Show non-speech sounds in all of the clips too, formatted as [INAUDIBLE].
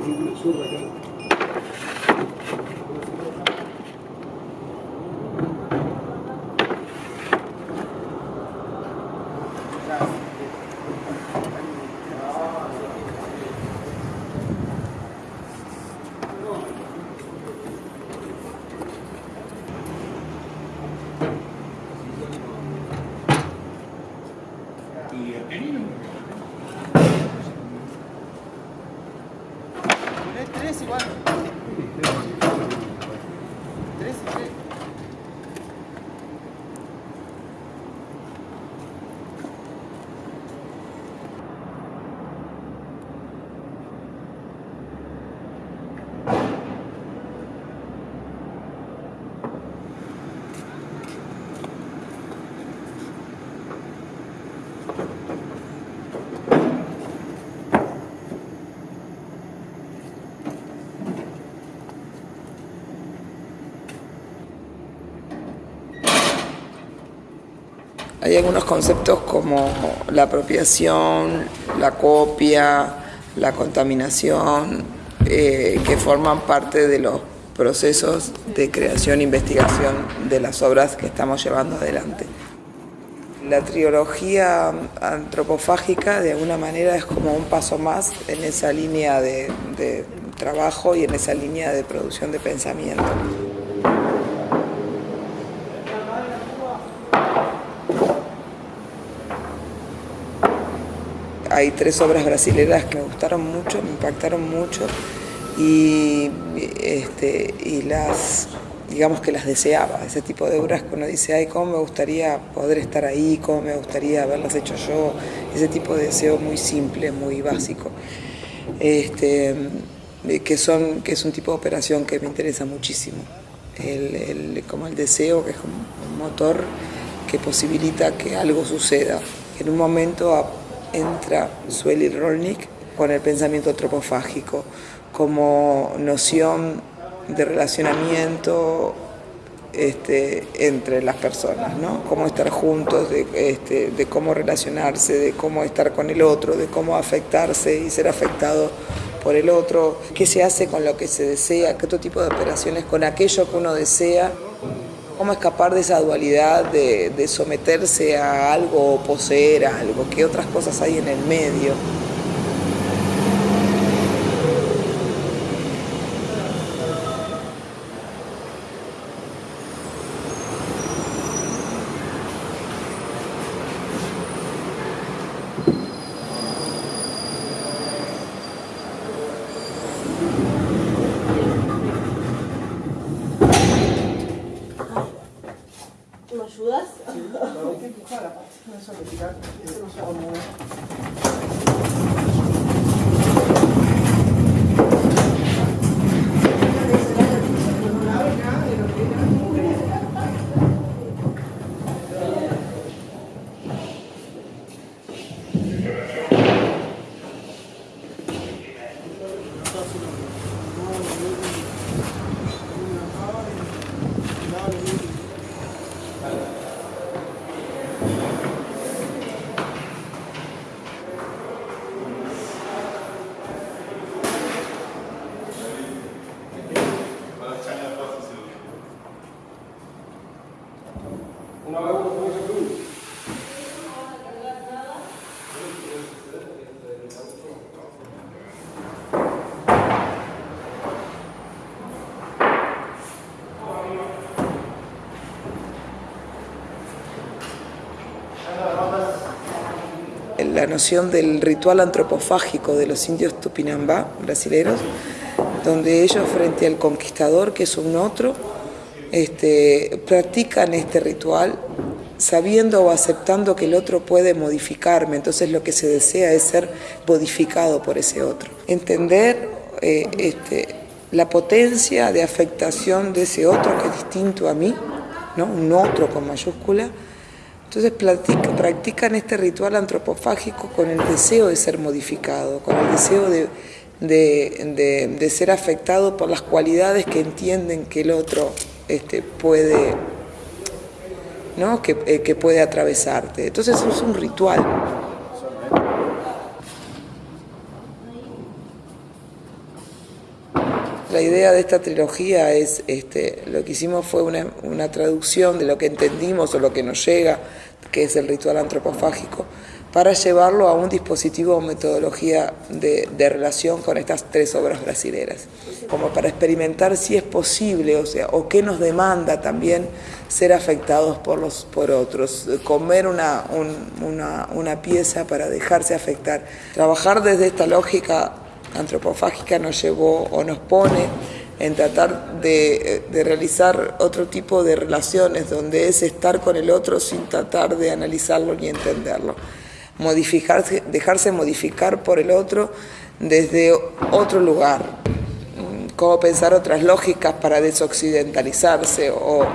生涯でも。Hay algunos conceptos como la apropiación, la copia, la contaminación, eh, que forman parte de los procesos de creación e investigación de las obras que estamos llevando adelante. La trilogía antropofágica de alguna manera es como un paso más en esa línea de, de trabajo y en esa línea de producción de pensamiento. Hay tres obras brasileras que me gustaron mucho, me impactaron mucho y, este, y las, digamos que las deseaba, ese tipo de obras que uno dice, ay, cómo me gustaría poder estar ahí, cómo me gustaría haberlas hecho yo, ese tipo de deseo muy simple, muy básico, este, que, son, que es un tipo de operación que me interesa muchísimo, el, el, como el deseo que es un motor que posibilita que algo suceda, en un momento entra Sueli Rolnik con el pensamiento antropofágico como noción de relacionamiento este, entre las personas, ¿no? Cómo estar juntos, de, este, de cómo relacionarse, de cómo estar con el otro, de cómo afectarse y ser afectado por el otro, qué se hace con lo que se desea, qué otro tipo de operaciones con aquello que uno desea cómo escapar de esa dualidad de, de, someterse a algo o poseer algo, qué otras cosas hay en el medio. Noción del ritual antropofágico de los indios tupinambá brasileros, donde ellos frente al conquistador, que es un otro, este, practican este ritual sabiendo o aceptando que el otro puede modificarme, entonces lo que se desea es ser modificado por ese otro. Entender eh, este, la potencia de afectación de ese otro que es distinto a mí, ¿no? un otro con mayúscula, entonces practican este ritual antropofágico con el deseo de ser modificado, con el deseo de, de, de, ser afectado por las cualidades que entienden que el otro este, puede, ¿no? que, eh, que puede atravesarte. Entonces es un ritual. La idea de esta trilogía es, este, lo que hicimos fue una, una, traducción de lo que entendimos o lo que nos llega, que es el ritual antropofágico, para llevarlo a un dispositivo o metodología de, relación con estas tres obras brasileras, como para experimentar si es posible, o sea, o qué nos demanda también ser afectados por los por otros, comer una, una pieza para dejarse afectar. Trabajar desde esta lógica antropofágica nos llevó o nos pone en tratar de, realizar otro tipo de relaciones donde es estar con el otro sin tratar de analizarlo ni entenderlo. Modificarse, dejarse modificar por el otro desde otro lugar, cómo pensar otras lógicas para desoccidentalizarse o, o,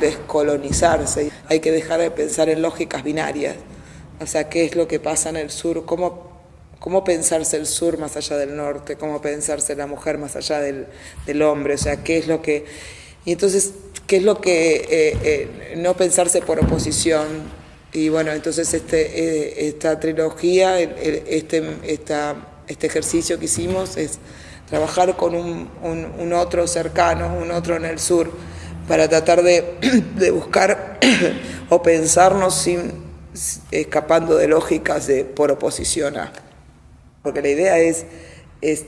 descolonizarse. Hay que dejar de pensar en lógicas binarias, o sea, qué es lo que pasa en el sur, cómo cómo pensarse el sur más allá del norte, cómo pensarse la mujer más allá del, hombre, o sea, qué es lo que... Y entonces, ¿qué es lo que eh, eh, no pensarse por oposición? Y bueno, entonces este, eh, esta trilogía, este, este ejercicio que hicimos es trabajar con un, otro cercano, un otro en el sur, para tratar de, [CLEARS THROAT] de buscar [CLEARS THROAT] o pensarnos sin escapando de lógicas de por oposición a. Porque la idea es, es,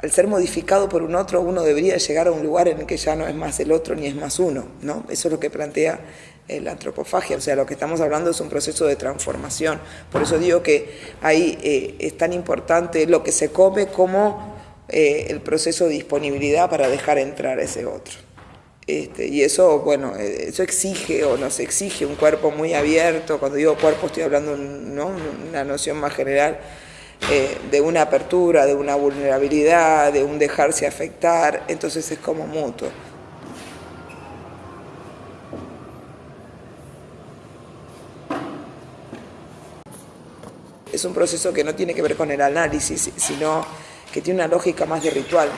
al ser modificado por un otro, uno debería llegar a un lugar en el que ya no es más el otro ni es más uno, ¿no? Eso es lo que plantea la antropofagia, o sea, lo que estamos hablando es un proceso de transformación. Por eso digo que ahí eh, es tan importante lo que se come como eh, el proceso de disponibilidad para dejar entrar ese otro. Este, y eso, bueno, eh, eso exige o nos exige un cuerpo muy abierto. Cuando digo cuerpo estoy hablando ¿no? una noción más general eh, de una apertura, de una vulnerabilidad, de un dejarse afectar, entonces es como mutuo. Es un proceso que no tiene que ver con el análisis, sino que tiene una lógica más de ritual.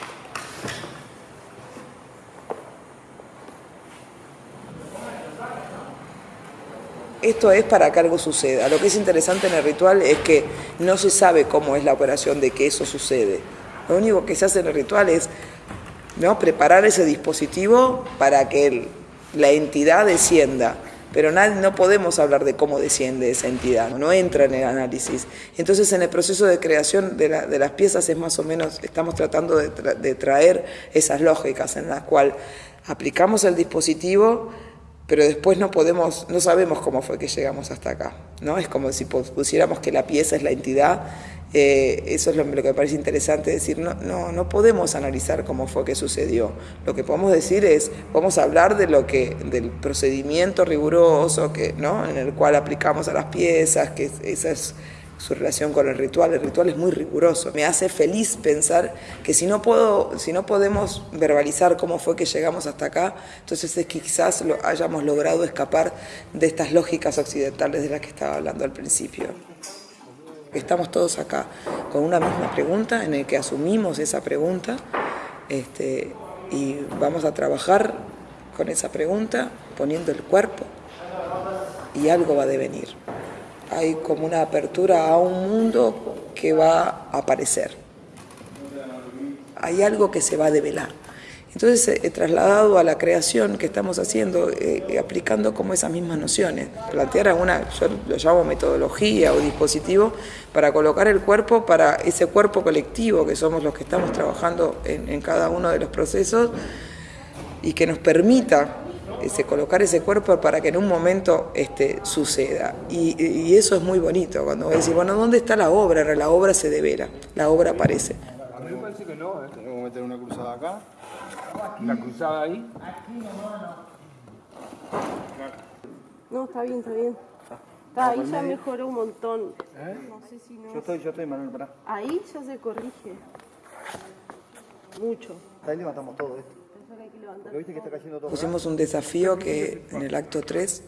Esto es para que algo suceda. Lo que es interesante en el ritual es que no se sabe cómo es la operación de que eso sucede. Lo único que se hace en el ritual es ¿no? preparar ese dispositivo para que la entidad descienda. Pero no podemos hablar de cómo desciende esa entidad, no entra en el análisis. Entonces en el proceso de creación de, las piezas es más o menos, estamos tratando de, de traer esas lógicas en las cuales aplicamos el dispositivo, pero después no podemos, no sabemos cómo fue que llegamos hasta acá, ¿no? Es como si pusiéramos que la pieza es la entidad, eh, eso es lo, que me parece interesante decir, no, no, no podemos analizar cómo fue que sucedió, lo que podemos decir es, vamos a hablar de lo que, del procedimiento riguroso que, ¿no? en el cual aplicamos a las piezas, que esas su relación con el ritual. El ritual es muy riguroso. Me hace feliz pensar que si no, puedo, si no podemos verbalizar cómo fue que llegamos hasta acá, entonces es que quizás lo hayamos logrado escapar de estas lógicas occidentales de las que estaba hablando al principio. Estamos todos acá con una misma pregunta en el que asumimos esa pregunta este, y vamos a trabajar con esa pregunta poniendo el cuerpo y algo va a devenir hay como una apertura a un mundo que va a aparecer. Hay algo que se va a develar. Entonces he eh, trasladado a la creación que estamos haciendo, eh, eh, aplicando como esas mismas nociones, plantear una, yo lo llamo metodología o dispositivo, para colocar el cuerpo para ese cuerpo colectivo que somos los que estamos trabajando en cada uno de los procesos y que nos permita ese, colocar ese cuerpo para que en un momento este, suceda. Y, eso es muy bonito, cuando vos decís, bueno, ¿dónde está la obra? La obra se devela, la obra aparece. A mí me parece que no, ¿eh? tenemos que meter una cruzada acá, la cruzada ahí. No, está bien, está bien. Está, ahí ya mejoró un montón. ¿Eh? No sé si no... Yo estoy, yo estoy, Manuel, para. Ahí ya se corrige. Mucho. Ahí levantamos todo esto. Pusimos un desafío que en el acto 3,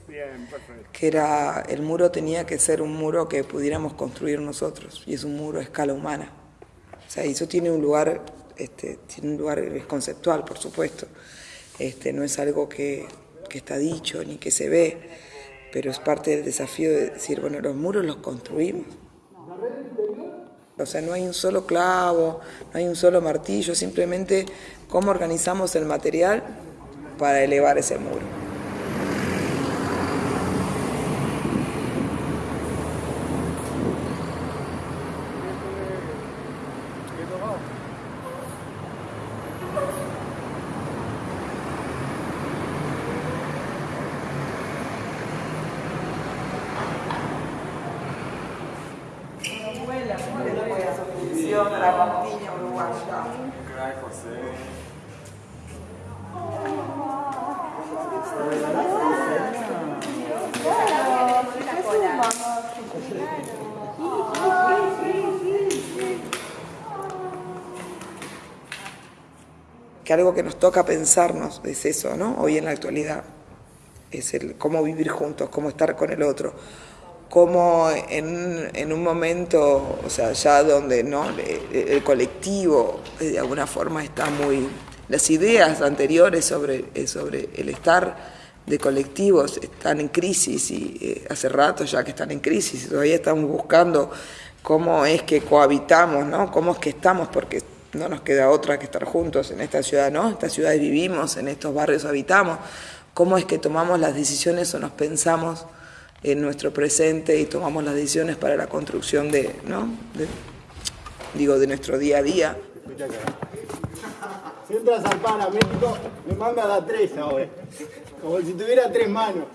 que era el muro tenía que ser un muro que pudiéramos construir nosotros, y es un muro a escala humana. O sea, eso tiene un lugar, este, tiene un lugar es conceptual, por supuesto. Este, no es algo que, que está dicho ni que se ve, pero es parte del desafío de decir, bueno, los muros los construimos. O sea, no hay un solo clavo, no hay un solo martillo, simplemente cómo organizamos el material para elevar ese muro. De la campiña uruguaya. Que algo que nos toca pensarnos es eso, ¿no? Hoy en la actualidad, es el cómo vivir juntos, cómo estar con el otro, cómo en, en un momento, o sea, ya donde ¿no? el, colectivo eh, de alguna forma está muy... Las ideas anteriores sobre, eh, sobre el estar de colectivos están en crisis y eh, hace rato ya que están en crisis todavía estamos buscando cómo es que cohabitamos, ¿no? Cómo es que estamos, porque no nos queda otra que estar juntos en esta ciudad, ¿no? En esta ciudad vivimos, en estos barrios habitamos. ¿Cómo es que tomamos las decisiones o nos pensamos en nuestro presente y tomamos las decisiones para la construcción de, ¿no? De- digo, de nuestro día a día? Si entras al Paramédico, me manda a dar tres ahora. Como si tuviera tres manos.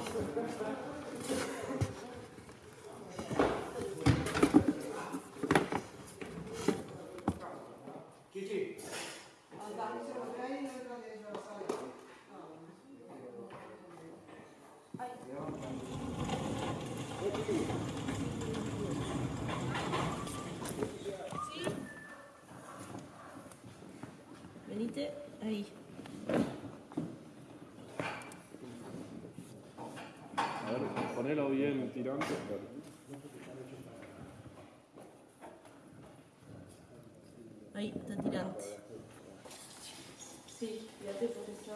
Venite ahí. A ponelo bien tirante. Ahí, está tirante. Sí, fíjate por eso.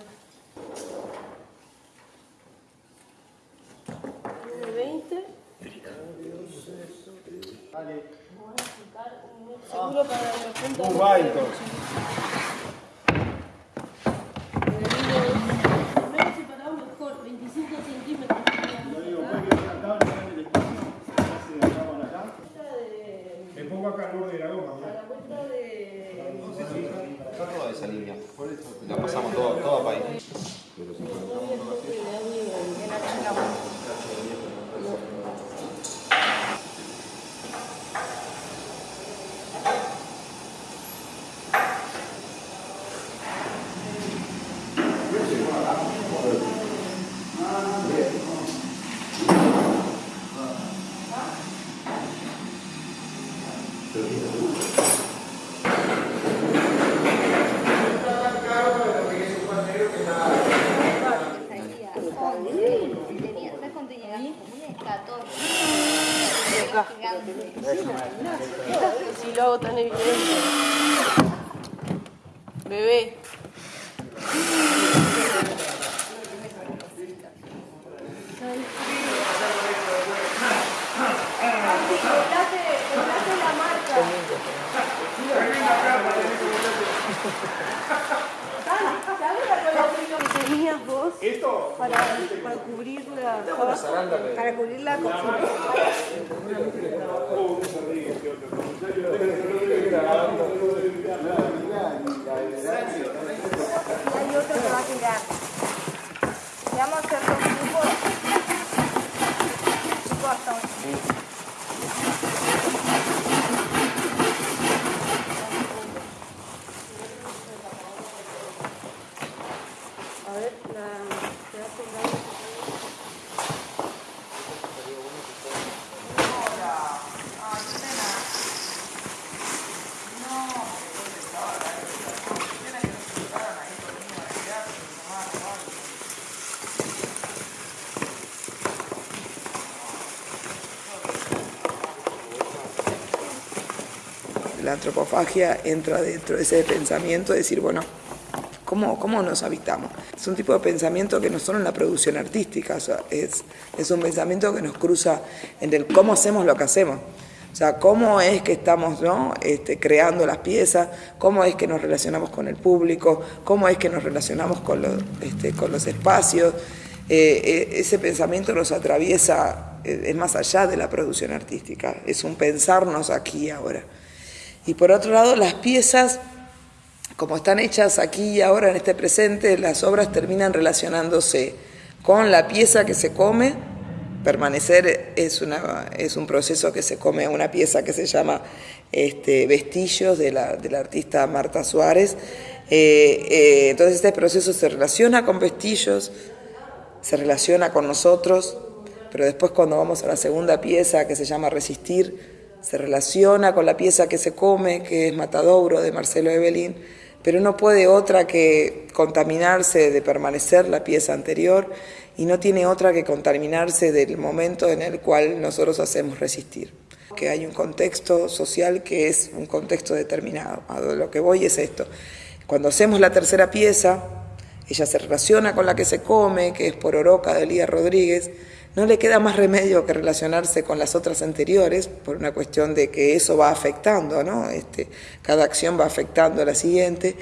20. Seguro para la punta. Muy va entonces. Menos separado mejor, 25 centímetros. Me pongo acá al borde de la goma. mirá. La vuelta de. Está toda esa línea. La pasamos toda, toda para ahí. Tenía tres cuando llegaste, tenía 14. Gigante. Si lo hago tan evidente. Bebé. que tenías vos para, para cubrir la Para cubrir la cocina. Y hay otro que va a tirar. Y vamos a hacer dos grupos. Grupo hasta ocho. A ver, la, te das colgando. La antropofagia entra dentro de ese pensamiento de decir, bueno, ¿cómo, cómo nos habitamos? Es un tipo de pensamiento que no solo en la producción artística, es, es un pensamiento que nos cruza en el cómo hacemos lo que hacemos. O sea, cómo es que estamos ¿no? este, creando las piezas, cómo es que nos relacionamos con el público, cómo es que nos relacionamos con los, este, con los espacios. Eh, eh, ese pensamiento nos atraviesa, eh, es más allá de la producción artística, es un pensarnos aquí y ahora. Y por otro lado, las piezas, como están hechas aquí y ahora en este presente, las obras terminan relacionándose con la pieza que se come permanecer es, un proceso que se come una pieza que se llama este, Vestillos de la, de la artista Marta Suárez. Eh, eh, entonces este proceso se relaciona con Vestillos, se relaciona con nosotros, pero después cuando vamos a la segunda pieza que se llama Resistir, se relaciona con la pieza que se come, que es Matadouro de Marcelo Evelyn, pero no puede otra que contaminarse de permanecer la pieza anterior y no tiene otra que contaminarse del momento en el cual nosotros hacemos resistir. Que hay un contexto social que es un contexto determinado. A lo que voy es esto. Cuando hacemos la tercera pieza, ella se relaciona con la que se come, que es por Oroca de Elías Rodríguez, no le queda más remedio que relacionarse con las otras anteriores por una cuestión de que eso va afectando, ¿no? Este, cada acción va afectando a la siguiente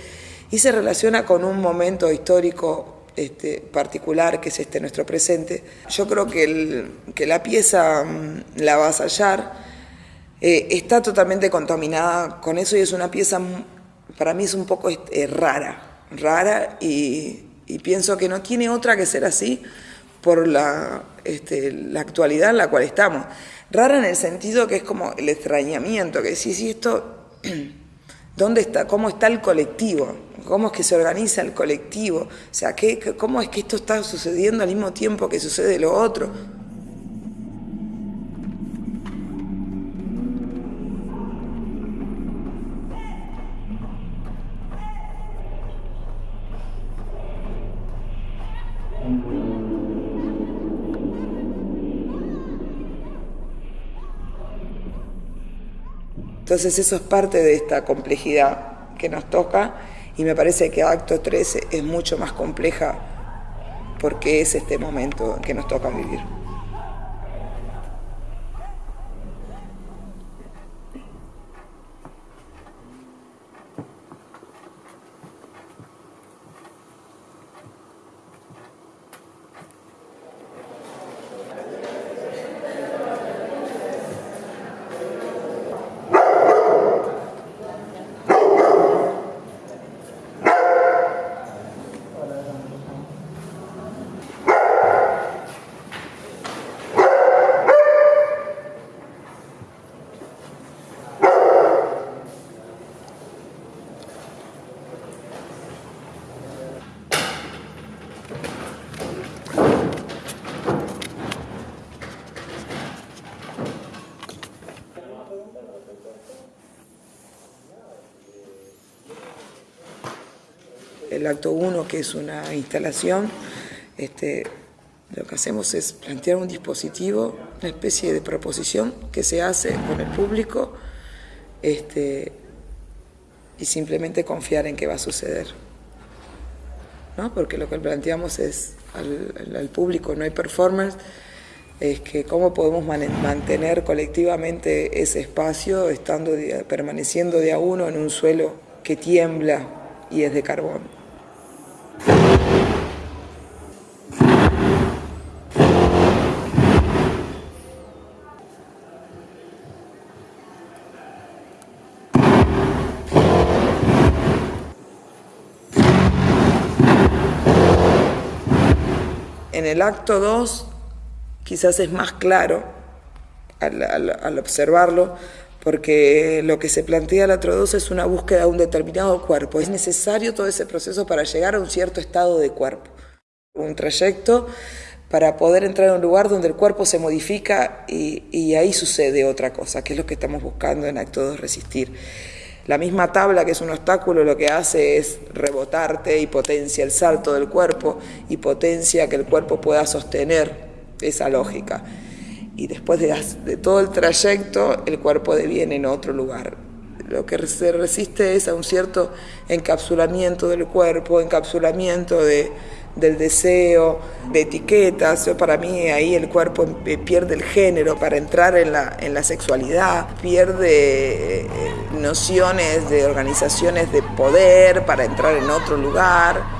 y se relaciona con un momento histórico este, particular que es este nuestro presente. Yo creo que, el, que la pieza mm, La Vasallar eh, está totalmente contaminada con eso y es una pieza, mm, para mí es un poco este, rara, rara y pienso que no tiene otra que ser así por la, este, la actualidad en la cual estamos. Rara en el sentido que es como el extrañamiento, que si si esto, [CLEARS THROAT] ¿dónde está? ¿Cómo está el colectivo? ¿Cómo es que se organiza el colectivo? O sea, ¿qué, ¿cómo es que esto está sucediendo al mismo tiempo que sucede lo otro? Entonces eso es parte de esta complejidad que nos toca y me parece que acto 13 es mucho más compleja porque es este momento que nos toca vivir. El acto 1, que es una instalación, este, lo que hacemos es plantear un dispositivo, una especie de proposición que se hace con el público este, y simplemente confiar en que va a suceder. Porque lo que planteamos es al, al público, no hay performance, es que cómo podemos mantener colectivamente ese espacio estando permaneciendo de a uno en un suelo que tiembla y es de carbón. El acto 2 quizás es más claro al, observarlo, porque lo que se plantea el acto 2 es una búsqueda de un determinado cuerpo. Es necesario todo ese proceso para llegar a un cierto estado de cuerpo. Un trayecto para poder entrar a un lugar donde el cuerpo se modifica y, y ahí sucede otra cosa, que es lo que estamos buscando en acto 2 resistir. La misma tabla, que es un obstáculo, lo que hace es rebotarte y potencia el salto del cuerpo y potencia que el cuerpo pueda sostener esa lógica. Y después de, todo el trayecto, el cuerpo deviene en otro lugar. Lo que se resiste es a un cierto encapsulamiento del cuerpo, encapsulamiento de, del deseo, de etiquetas. Para mí ahí el cuerpo pierde el género para entrar en la, en la sexualidad, pierde eh, nociones de organizaciones de poder para entrar en otro lugar.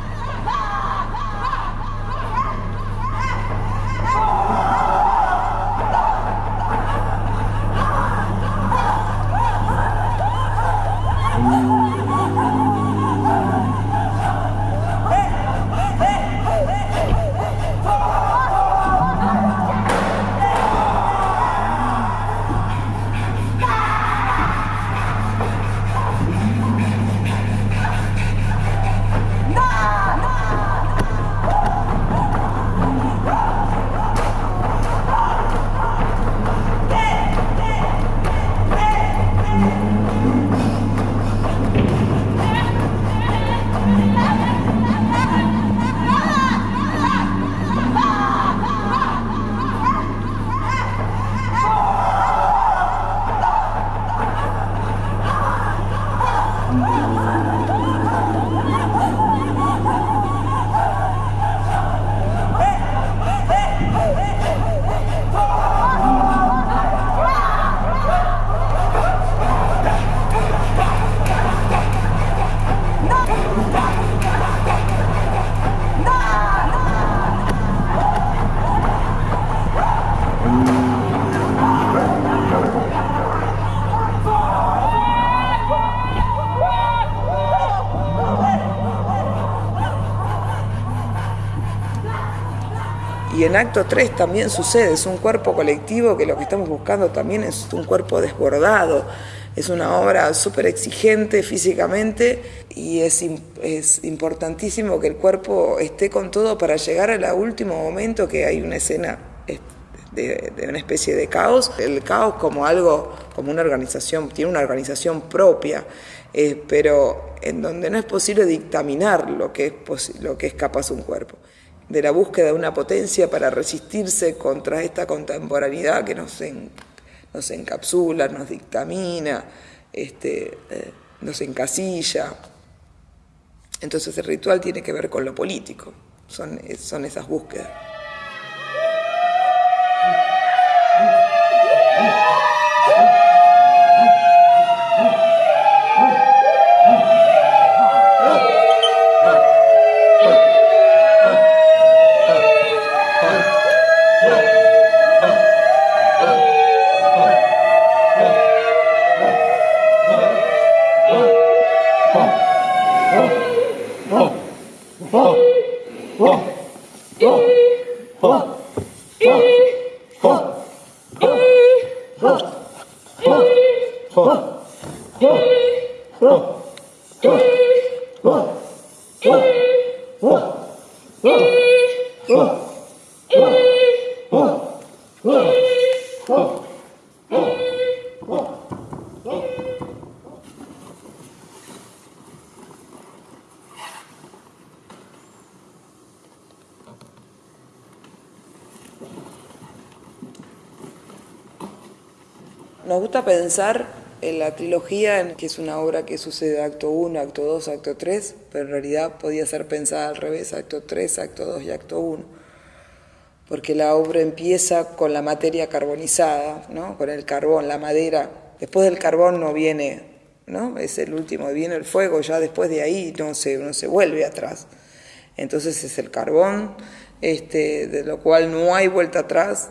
En acto 3 también sucede, es un cuerpo colectivo que lo que estamos buscando también es un cuerpo desbordado, es una obra súper exigente físicamente y es, es, importantísimo que el cuerpo esté con todo para llegar al último momento que hay una escena de, una especie de caos. El caos como algo, como una organización, tiene una organización propia, eh, pero en donde no es posible dictaminar lo que es, lo que es capaz un cuerpo de la búsqueda de una potencia para resistirse contra esta contemporaneidad que nos, nos encapsula, nos dictamina, este, eh, nos encasilla. Entonces el ritual tiene que ver con lo político, son, son esas búsquedas. Pensar en la trilogía, que es una obra que sucede acto 1, acto 2, acto 3, pero en realidad podía ser pensada al revés, acto 3, acto 2 y acto 1. Porque la obra empieza con la materia carbonizada, ¿no? con el carbón, la madera. Después del carbón no viene, ¿no? es el último, viene el fuego, ya después de ahí no se, no se vuelve atrás. Entonces es el carbón, este, de lo cual no hay vuelta atrás,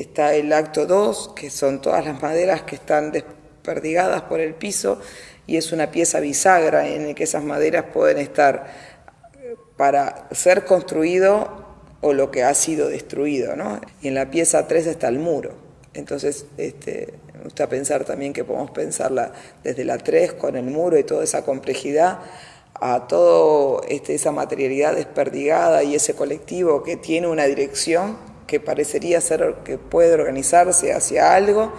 está el acto 2, que son todas las maderas que están desperdigadas por el piso, y es una pieza bisagra en la que esas maderas pueden estar para ser construido o lo que ha sido destruido. ¿no? Y en la pieza 3 está el muro. Entonces, este, me gusta pensar también que podemos pensarla desde la 3 con el muro y toda esa complejidad a toda este, esa materialidad desperdigada y ese colectivo que tiene una dirección que parecería ser que puede organizarse hacia algo,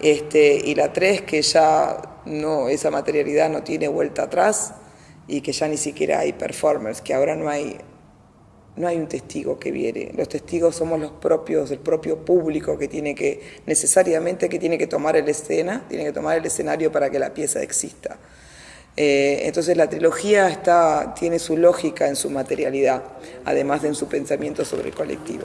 este, y la tres que ya no, esa materialidad no tiene vuelta atrás y que ya ni siquiera hay performers, que ahora no hay, no hay un testigo que viene, los testigos somos los propios, el propio público que tiene que, necesariamente que tiene que tomar el escena, tiene que tomar el escenario para que la pieza exista. Eh, entonces la trilogía está, tiene su lógica en su materialidad, además de en su pensamiento sobre el colectivo.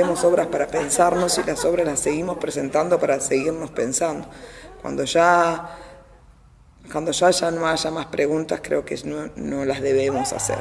Hacemos obras para pensarnos y las obras las seguimos presentando para seguirnos pensando. Cuando ya, cuando ya, ya no haya más preguntas, creo que no, no las debemos hacer.